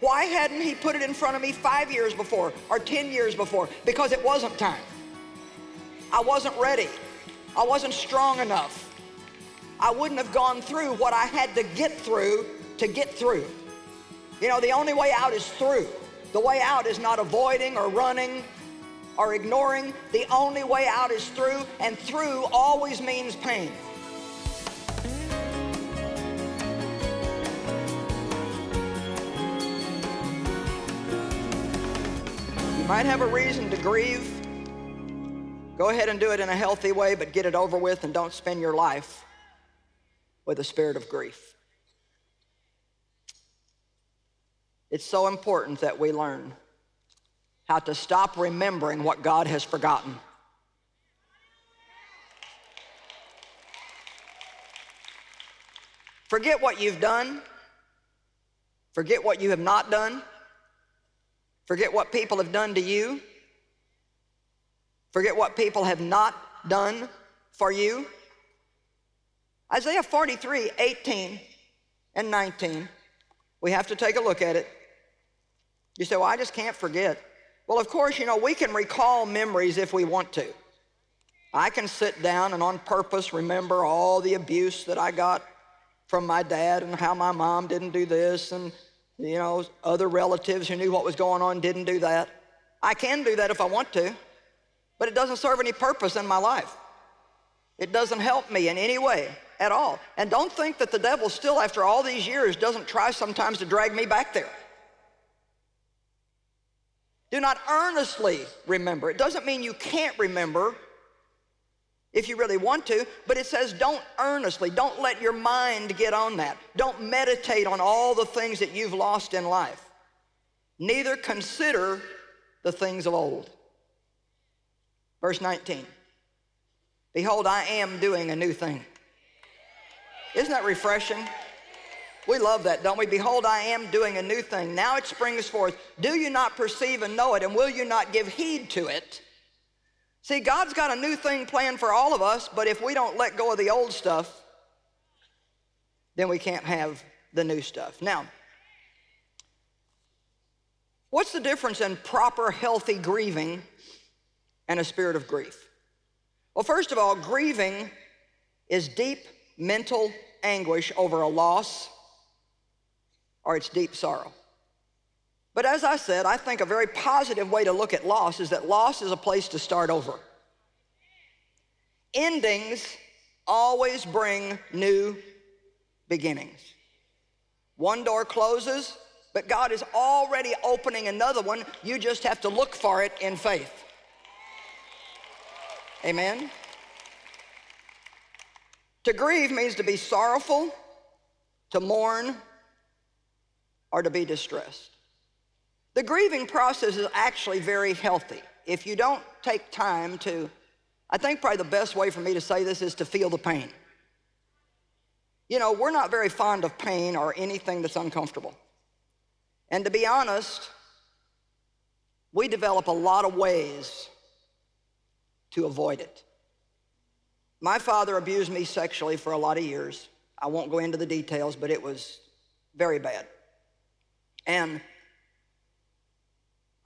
Why hadn't he put it in front of me five years before or 10 years before? Because it wasn't time. I wasn't ready. I wasn't strong enough. I wouldn't have gone through what I had to get through to get through. You know, the only way out is through. The way out is not avoiding or running or ignoring. The only way out is through, and through always means pain. Might have a reason to grieve. Go ahead and do it in a healthy way, but get it over with and don't spend your life with a spirit of grief. It's so important that we learn how to stop remembering what God has forgotten. Forget what you've done. Forget what you have not done. Forget what people have done to you. Forget what people have not done for you. Isaiah 43, 18 and 19. We have to take a look at it. You say, well, I just can't forget. Well, of course, you know, we can recall memories if we want to. I can sit down and on purpose remember all the abuse that I got from my dad and how my mom didn't do this and, you know, other relatives who knew what was going on didn't do that. I can do that if I want to, but it doesn't serve any purpose in my life. It doesn't help me in any way at all. And don't think that the devil still, after all these years, doesn't try sometimes to drag me back there. Do not earnestly remember. It doesn't mean you can't remember if you really want to, but it says don't earnestly, don't let your mind get on that. Don't meditate on all the things that you've lost in life. Neither consider the things of old. Verse 19, behold, I am doing a new thing. Isn't that refreshing? We love that, don't we? Behold, I am doing a new thing. Now it springs forth. Do you not perceive and know it, and will you not give heed to it? See, God's got a new thing planned for all of us, but if we don't let go of the old stuff, then we can't have the new stuff. Now, what's the difference in proper, healthy grieving and a spirit of grief? Well, first of all, grieving is deep mental anguish over a loss, or it's deep sorrow. But as I said, I think a very positive way to look at loss is that loss is a place to start over. Endings always bring new beginnings. One door closes, but God is already opening another one. You just have to look for it in faith. Amen? To grieve means to be sorrowful, to mourn, or to be distressed. The grieving process is actually very healthy. If you don't take time to, I think probably the best way for me to say this is to feel the pain. You know, we're not very fond of pain or anything that's uncomfortable. And to be honest, we develop a lot of ways to avoid it. My father abused me sexually for a lot of years. I won't go into the details, but it was very bad. And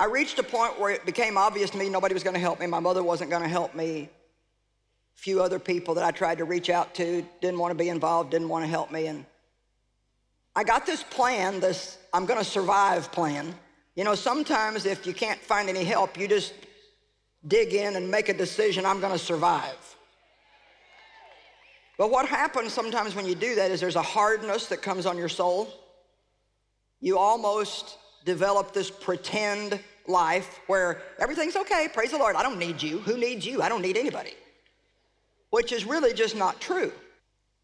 I reached a point where it became obvious to me nobody was going to help me. My mother wasn't going to help me. A few other people that I tried to reach out to didn't want to be involved, didn't want to help me. And I got this plan, this I'm going to survive plan. You know, sometimes if you can't find any help, you just dig in and make a decision, I'm going to survive. But what happens sometimes when you do that is there's a hardness that comes on your soul you almost develop this pretend life where everything's okay, praise the Lord, I don't need you. Who needs you? I don't need anybody. Which is really just not true.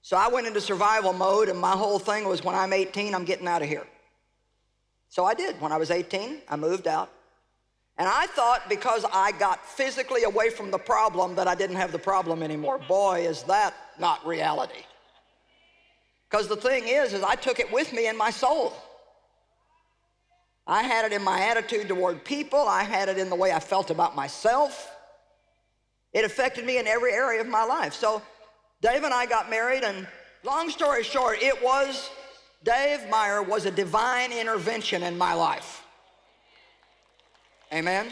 So I went into survival mode and my whole thing was when I'm 18, I'm getting out of here. So I did. When I was 18, I moved out. And I thought because I got physically away from the problem that I didn't have the problem anymore. Boy, is that not reality. Because the thing is, is I took it with me in my soul. I had it in my attitude toward people. I had it in the way I felt about myself. It affected me in every area of my life. So Dave and I got married and long story short, it was Dave Meyer was a divine intervention in my life. Amen?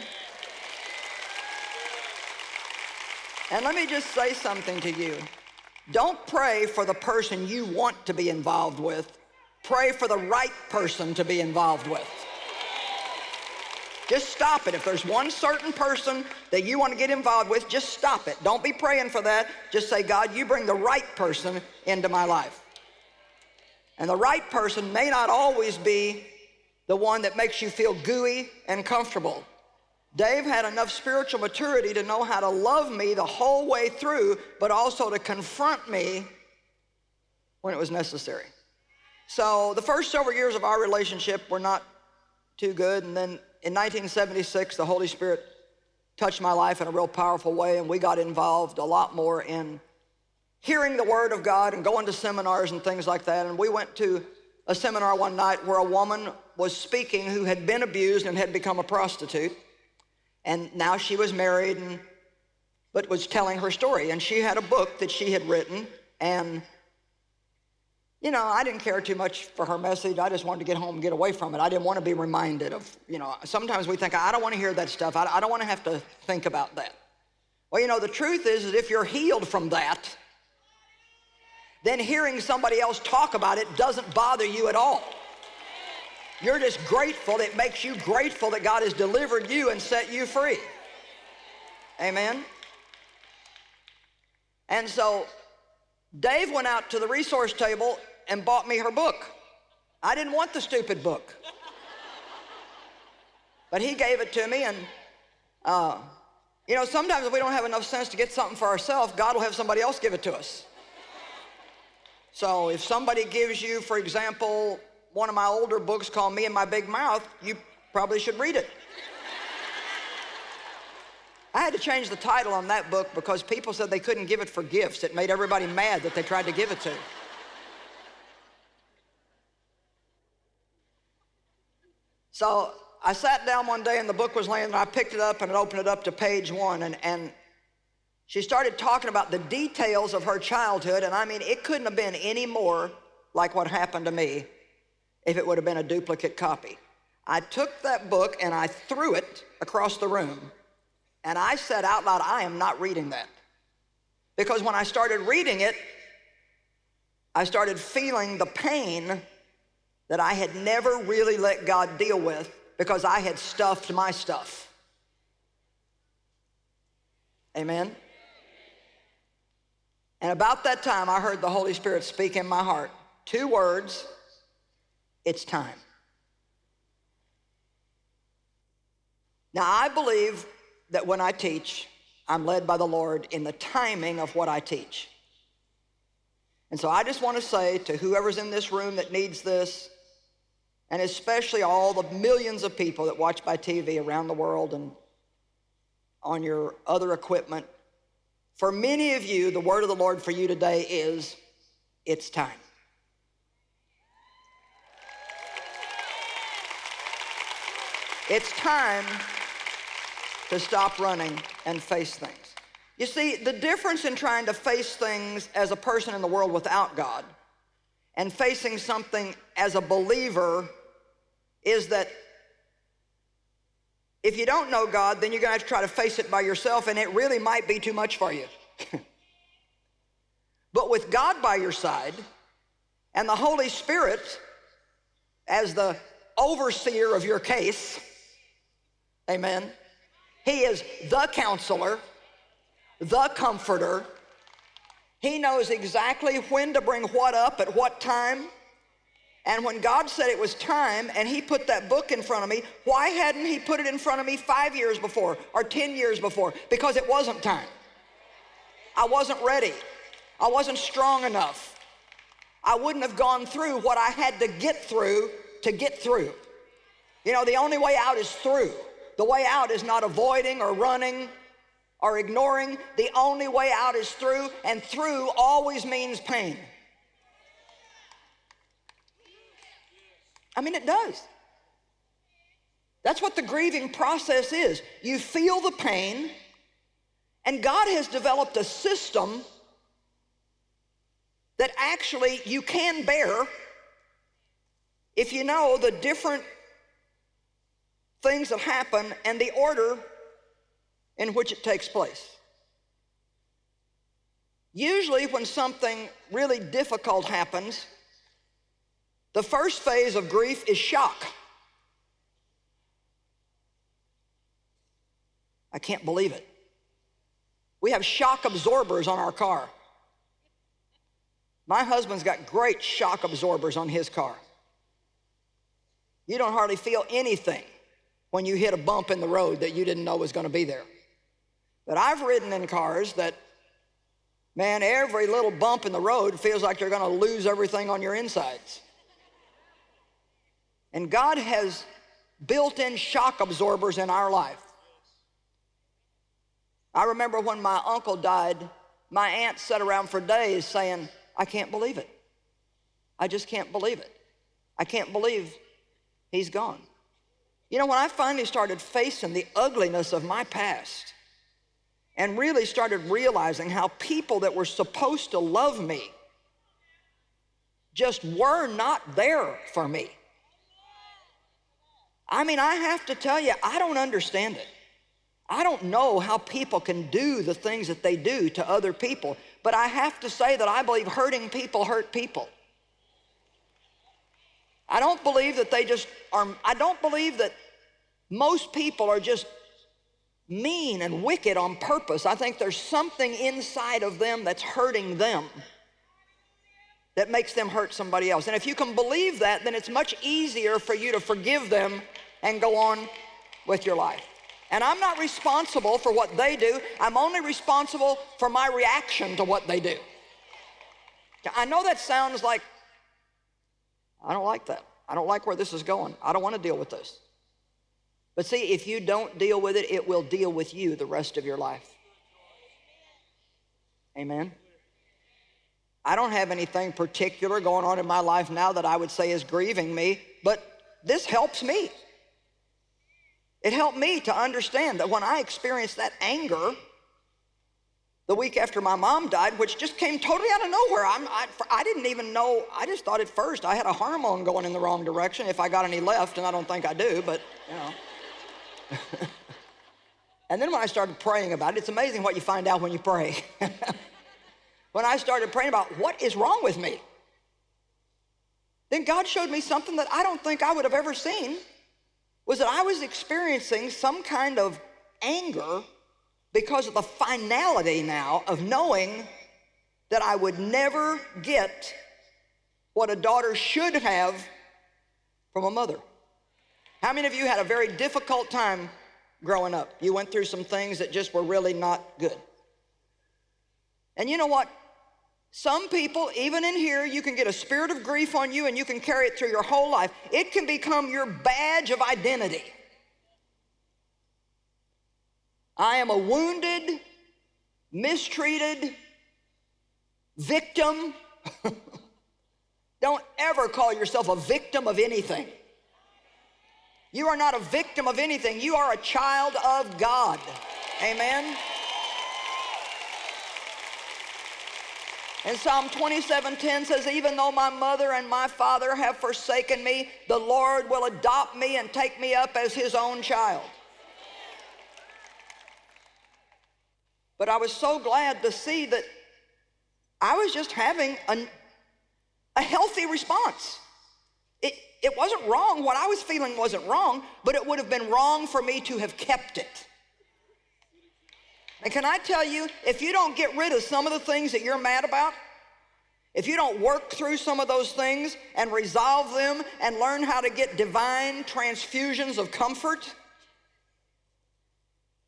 And let me just say something to you. Don't pray for the person you want to be involved with. Pray for the right person to be involved with. Just stop it. If there's one certain person that you want to get involved with, just stop it. Don't be praying for that. Just say, God, you bring the right person into my life. And the right person may not always be the one that makes you feel gooey and comfortable. Dave had enough spiritual maturity to know how to love me the whole way through, but also to confront me when it was necessary. So the first several years of our relationship were not too good. And then in 1976, the Holy Spirit touched my life in a real powerful way, and we got involved a lot more in hearing the Word of God and going to seminars and things like that. And we went to a seminar one night where a woman was speaking who had been abused and had become a prostitute. And now she was married and but was telling her story. And she had a book that she had written. And, you know, I didn't care too much for her message. I just wanted to get home and get away from it. I didn't want to be reminded of, you know, sometimes we think, I don't want to hear that stuff. I, don't want to have to think about that. Well, you know, the truth is that if you're healed from that, then hearing somebody else talk about it doesn't bother you at all. You're just grateful. It makes you grateful that God has delivered you and set you free. Amen. And so Dave went out to the resource table and bought me her book. I didn't want the stupid book. But he gave it to me and uh, you know, sometimes if we don't have enough sense to get something for ourselves, God will have somebody else give it to us. So if somebody gives you, for example, one of my older books called Me and My Big Mouth, you probably should read it. I had to change the title on that book because people said they couldn't give it for gifts. It made everybody mad that they tried to give it to. So I sat down one day and the book was laying there. I picked it up and opened it up to page one and, and she started talking about the details of her childhood and I mean it couldn't have been any more like what happened to me if it would have been a duplicate copy. I took that book and I threw it across the room and I said out loud, I am not reading that. Because when I started reading it, I started feeling the pain that I had never really let God deal with because I had stuffed my stuff. Amen? And about that time, I heard the Holy Spirit speak in my heart. Two words it's time. Now, I believe that when I teach, I'm led by the Lord in the timing of what I teach. And so I just want to say to whoever's in this room that needs this, and especially all the millions of people that watch by TV around the world and on your other equipment, for many of you, the word of the Lord for you today is, it's time. It's time to stop running and face things. You see, the difference in trying to face things as a person in the world without God and facing something as a believer is that if you don't know God, then you're going to have to try to face it by yourself, and it really might be too much for you. but with God by your side and the Holy Spirit as the overseer of your case, Amen. He is the counselor, the comforter. He knows exactly when to bring what up at what time. And when God said it was time and he put that book in front of me, why hadn't he put it in front of me five years before or 10 years before? Because it wasn't time. I wasn't ready. I wasn't strong enough. I wouldn't have gone through what I had to get through to get through. You know, the only way out is through. The way out is not avoiding or running or ignoring. The only way out is through, and through always means pain. I mean, it does. That's what the grieving process is. You feel the pain, and God has developed a system that actually you can bear if you know the different things that happen and the order in which it takes place. Usually when something really difficult happens, the first phase of grief is shock. I can't believe it. We have shock absorbers on our car. My husband's got great shock absorbers on his car. You don't hardly feel anything when you hit a bump in the road that you didn't know was going to be there. But I've ridden in cars that, man, every little bump in the road feels like you're going to lose everything on your insides. And God has built in shock absorbers in our life. I remember when my uncle died, my aunt sat around for days saying, I can't believe it. I just can't believe it. I can't believe he's gone. You know, when I finally started facing the ugliness of my past and really started realizing how people that were supposed to love me just were not there for me. I mean, I have to tell you, I don't understand it. I don't know how people can do the things that they do to other people, but I have to say that I believe hurting people hurt people. I don't believe that they just are, I don't believe that most people are just mean and wicked on purpose. I think there's something inside of them that's hurting them that makes them hurt somebody else. And if you can believe that, then it's much easier for you to forgive them and go on with your life. And I'm not responsible for what they do. I'm only responsible for my reaction to what they do. I know that sounds like, I don't like that. I don't like where this is going. I don't want to deal with this. But see, if you don't deal with it, it will deal with you the rest of your life. Amen. I don't have anything particular going on in my life now that I would say is grieving me, but this helps me. It helped me to understand that when I experienced that anger the week after my mom died, which just came totally out of nowhere. I, I didn't even know, I just thought at first I had a hormone going in the wrong direction if I got any left, and I don't think I do, but you know. and then when I started praying about it, it's amazing what you find out when you pray. when I started praying about what is wrong with me, then God showed me something that I don't think I would have ever seen was that I was experiencing some kind of anger because of the finality now of knowing that I would never get what a daughter should have from a mother. How many of you had a very difficult time growing up? You went through some things that just were really not good. And you know what? Some people, even in here, you can get a spirit of grief on you and you can carry it through your whole life. It can become your badge of identity. I am a wounded, mistreated victim. Don't ever call yourself a victim of anything. You are not a victim of anything. You are a child of God. Amen. And Psalm 27:10 says, Even though my mother and my father have forsaken me, the Lord will adopt me and take me up as his own child. But I was so glad to see that I was just having a, a healthy response. It, it wasn't wrong. What I was feeling wasn't wrong, but it would have been wrong for me to have kept it. And can I tell you, if you don't get rid of some of the things that you're mad about, if you don't work through some of those things and resolve them and learn how to get divine transfusions of comfort,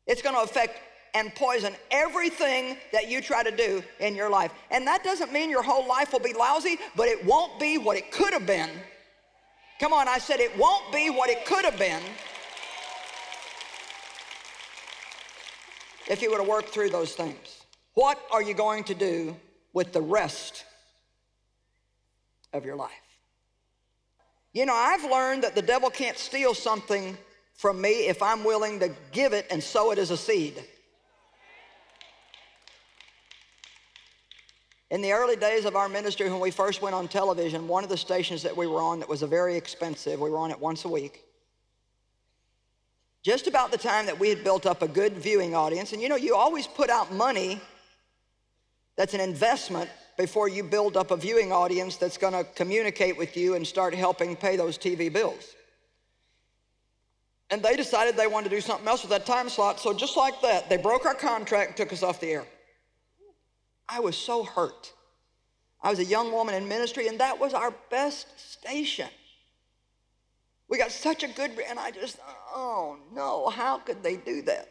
it's going to affect and poison everything that you try to do in your life. And that doesn't mean your whole life will be lousy, but it won't be what it could have been. Come on, I said it won't be what it could have been if you would have worked through those things. What are you going to do with the rest of your life? You know, I've learned that the devil can't steal something from me if I'm willing to give it and sow it as a seed. In the early days of our ministry, when we first went on television, one of the stations that we were on that was a very expensive, we were on it once a week. Just about the time that we had built up a good viewing audience, and you know, you always put out money that's an investment before you build up a viewing audience that's going to communicate with you and start helping pay those TV bills. And they decided they wanted to do something else with that time slot, so just like that, they broke our contract took us off the air. I was so hurt. I was a young woman in ministry, and that was our best station. We got such a good, and I just, oh no, how could they do that?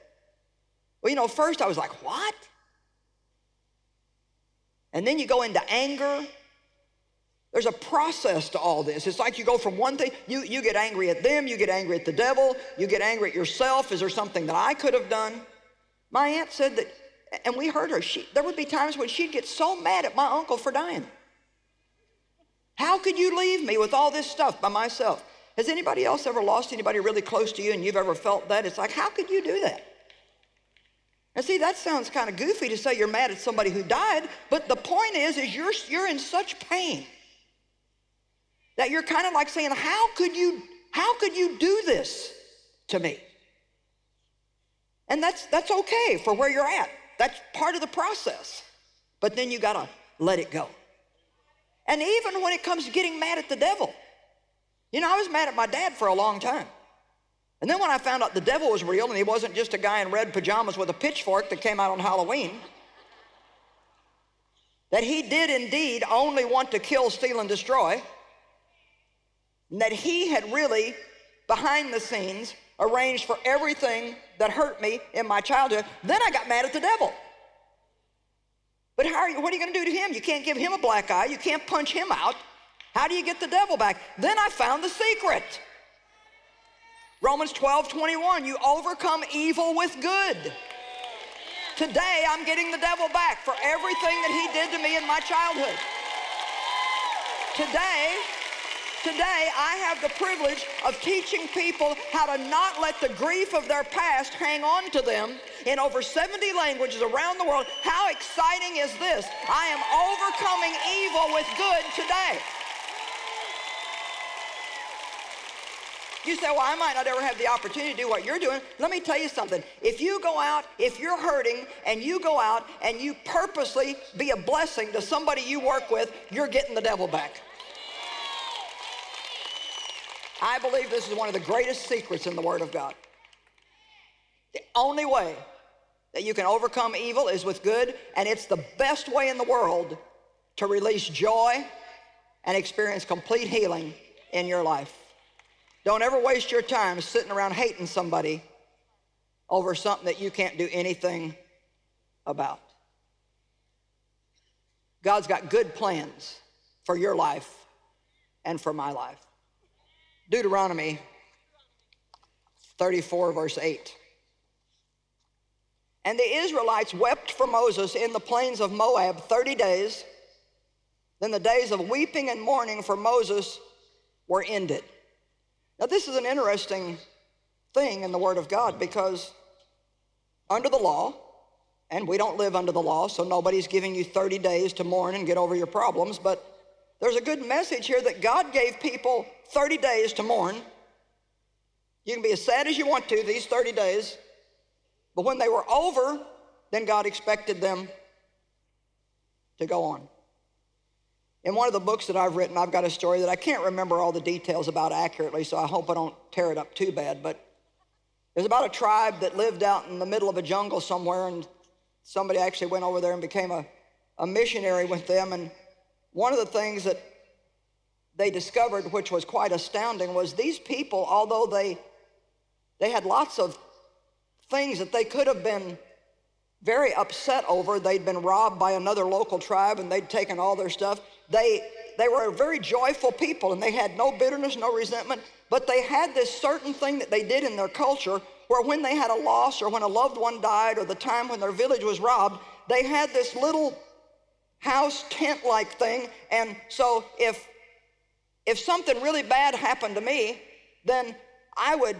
Well, you know, first I was like, what? And then you go into anger. There's a process to all this. It's like you go from one thing, you, you get angry at them, you get angry at the devil, you get angry at yourself. Is there something that I could have done? My aunt said that and we heard her. She, there would be times when she'd get so mad at my uncle for dying. How could you leave me with all this stuff by myself? Has anybody else ever lost anybody really close to you and you've ever felt that? It's like, how could you do that? And see, that sounds kind of goofy to say you're mad at somebody who died, but the point is, is you're, you're in such pain that you're kind of like saying, how could you, how could you do this to me? And that's, that's okay for where you're at. That's part of the process. But then you got to let it go. And even when it comes to getting mad at the devil, you know, I was mad at my dad for a long time. And then when I found out the devil was real and he wasn't just a guy in red pajamas with a pitchfork that came out on Halloween, that he did indeed only want to kill, steal, and destroy, and that he had really, behind the scenes, arranged for everything that hurt me in my childhood. Then I got mad at the devil. But how are you, what are you going to do to him? You can't give him a black eye. You can't punch him out. How do you get the devil back? Then I found the secret. Romans 12, 21, you overcome evil with good. Today, I'm getting the devil back for everything that he did to me in my childhood. Today, Today, I have the privilege of teaching people how to not let the grief of their past hang on to them in over 70 languages around the world. How exciting is this? I am overcoming evil with good today. You say, well, I might not ever have the opportunity to do what you're doing. Let me tell you something. If you go out, if you're hurting, and you go out and you purposely be a blessing to somebody you work with, you're getting the devil back. I believe this is one of the greatest secrets in the Word of God. The only way that you can overcome evil is with good, and it's the best way in the world to release joy and experience complete healing in your life. Don't ever waste your time sitting around hating somebody over something that you can't do anything about. God's got good plans for your life and for my life. Deuteronomy 34, verse 8. And the Israelites wept for Moses in the plains of Moab 30 days. Then the days of weeping and mourning for Moses were ended. Now, this is an interesting thing in the Word of God because under the law, and we don't live under the law, so nobody's giving you 30 days to mourn and get over your problems, but there's a good message here that God gave people 30 days to mourn. You can be as sad as you want to these 30 days, but when they were over, then God expected them to go on. In one of the books that I've written, I've got a story that I can't remember all the details about accurately, so I hope I don't tear it up too bad, but there's about a tribe that lived out in the middle of a jungle somewhere, and somebody actually went over there and became a, a missionary with them, and one of the things that they discovered, which was quite astounding, was these people, although they, they had lots of things that they could have been very upset over, they'd been robbed by another local tribe and they'd taken all their stuff. They, they were a very joyful people and they had no bitterness, no resentment, but they had this certain thing that they did in their culture where when they had a loss or when a loved one died or the time when their village was robbed, they had this little house tent like thing. And so if, if something really bad happened to me, then I would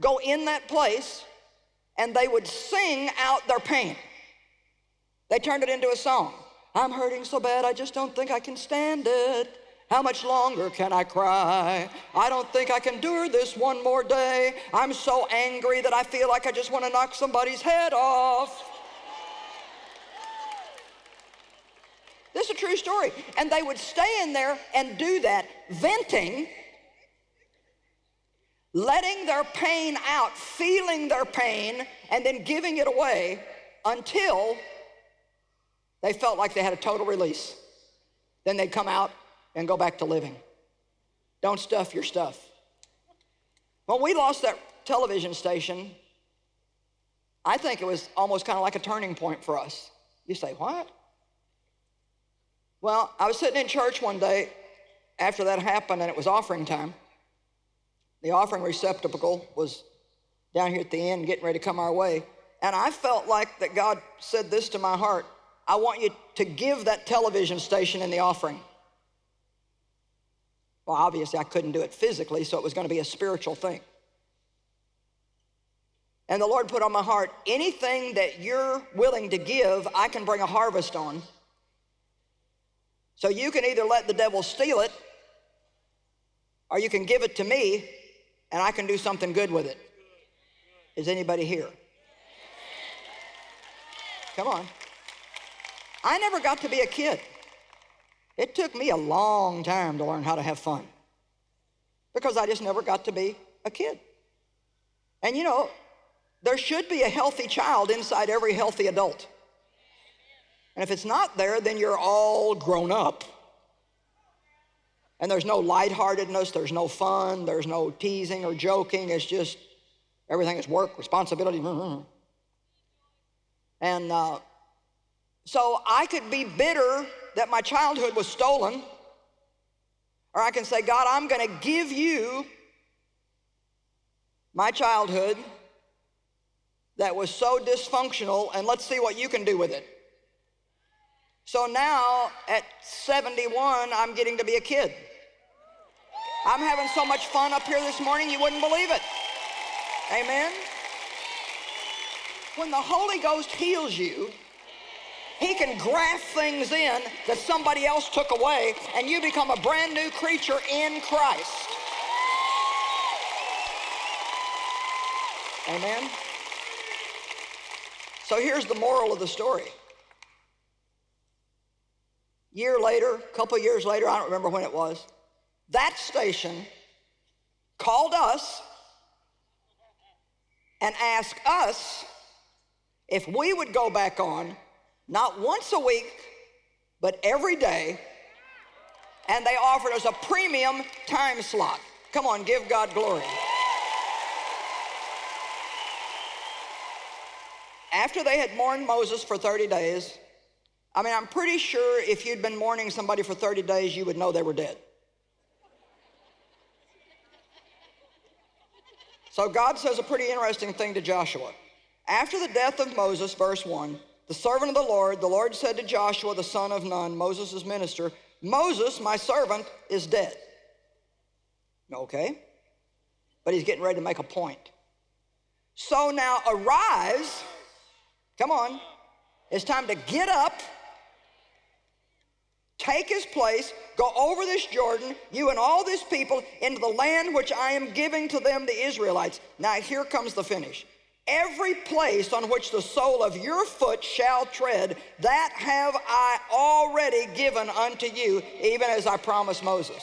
go in that place and they would sing out their pain. They turned it into a song. I'm hurting so bad, I just don't think I can stand it. How much longer can I cry? I don't think I can endure this one more day. I'm so angry that I feel like I just want to knock somebody's head off. This is a true story. And they would stay in there and do that, venting, letting their pain out, feeling their pain, and then giving it away until they felt like they had a total release. Then they'd come out and go back to living. Don't stuff your stuff. When we lost that television station, I think it was almost kind of like a turning point for us. You say, what? Well, I was sitting in church one day after that happened and it was offering time. The offering receptacle was down here at the end getting ready to come our way. And I felt like that God said this to my heart. I want you to give that television station in the offering. Well, obviously I couldn't do it physically, so it was going to be a spiritual thing. And the Lord put on my heart, anything that you're willing to give, I can bring a harvest on. So you can either let the devil steal it, or you can give it to me, and I can do something good with it. Is anybody here? Come on. I never got to be a kid. It took me a long time to learn how to have fun because I just never got to be a kid. And you know, there should be a healthy child inside every healthy adult. And if it's not there, then you're all grown up. And there's no lightheartedness, there's no fun, there's no teasing or joking. It's just everything is work, responsibility. And uh, so I could be bitter that my childhood was stolen, or I can say, God, I'm going to give you my childhood that was so dysfunctional, and let's see what you can do with it. So now at 71, I'm getting to be a kid. I'm having so much fun up here this morning, you wouldn't believe it. Amen? When the Holy Ghost heals you, he can graft things in that somebody else took away, and you become a brand new creature in Christ. Amen? So here's the moral of the story. Year later, a couple years later, I don't remember when it was, that station called us and asked us if we would go back on not once a week, but every day. And they offered us a premium time slot. Come on, give God glory. After they had mourned Moses for 30 days, I mean, I'm pretty sure if you'd been mourning somebody for 30 days, you would know they were dead. So God says a pretty interesting thing to Joshua. After the death of Moses, verse 1, the servant of the Lord, the Lord said to Joshua, the son of Nun, Moses' minister, Moses, my servant, is dead. Okay? But he's getting ready to make a point. So now arise, come on, it's time to get up, take his place, go over this Jordan, you and all this people, into the land which I am giving to them, the Israelites. Now here comes the finish. Every place on which the sole of your foot shall tread, that have I already given unto you, even as I promised Moses.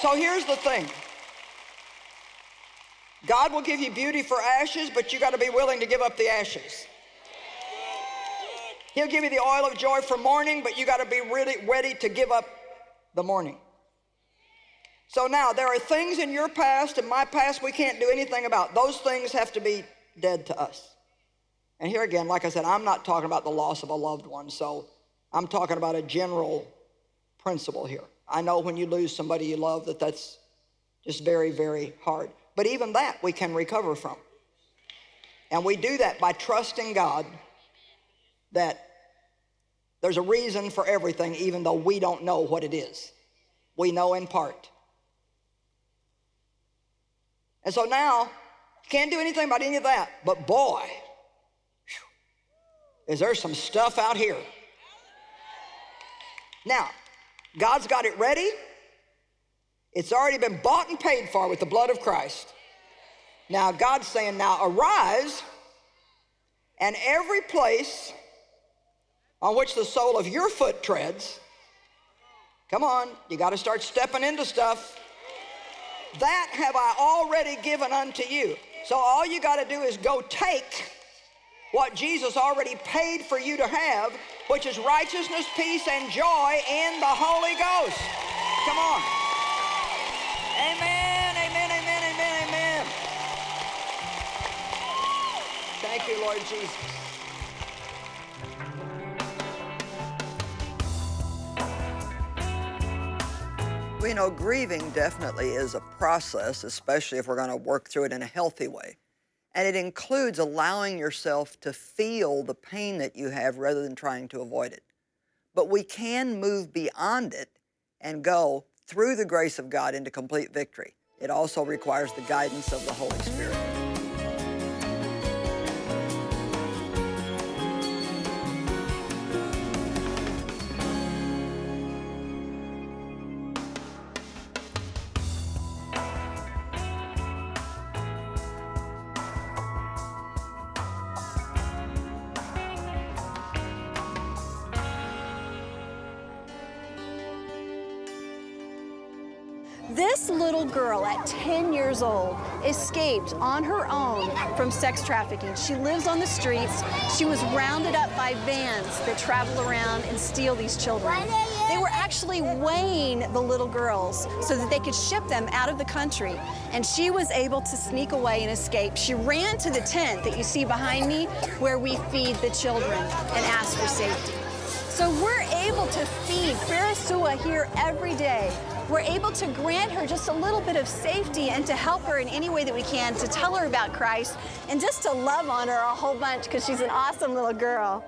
So here's the thing. God will give you beauty for ashes, but you got to be willing to give up the ashes. He'll give you the oil of joy for mourning, but you got to be really ready to give up the mourning. So now there are things in your past and my past we can't do anything about. Those things have to be dead to us. And here again, like I said, I'm not talking about the loss of a loved one, so I'm talking about a general principle here. I know when you lose somebody you love that that's just very, very hard. But even that we can recover from. And we do that by trusting God that there's a reason for everything, even though we don't know what it is. We know in part. And so now, you can't do anything about any of that. But boy, is there some stuff out here. Now, God's got it ready. It's already been bought and paid for with the blood of Christ. Now, God's saying, now arise, and every place on which the sole of your foot treads, come on, you got to start stepping into stuff. That have I already given unto you. So all you got to do is go take what Jesus already paid for you to have, which is righteousness, peace, and joy in the Holy Ghost. Come on. Amen, amen, amen, amen, amen. Thank you, Lord Jesus. We know grieving definitely is a process, especially if we're going to work through it in a healthy way. And it includes allowing yourself to feel the pain that you have rather than trying to avoid it. But we can move beyond it and go through the grace of God into complete victory. It also requires the guidance of the Holy Spirit. Escaped on her own from sex trafficking. She lives on the streets. She was rounded up by vans that travel around and steal these children. They were actually weighing the little girls so that they could ship them out of the country. And she was able to sneak away and escape. She ran to the tent that you see behind me where we feed the children and ask for safety. So we're able to feed Pharisua here every day. We're able to grant her just a little bit of safety and to help her in any way that we can to tell her about Christ and just to love on her a whole bunch because she's an awesome little girl.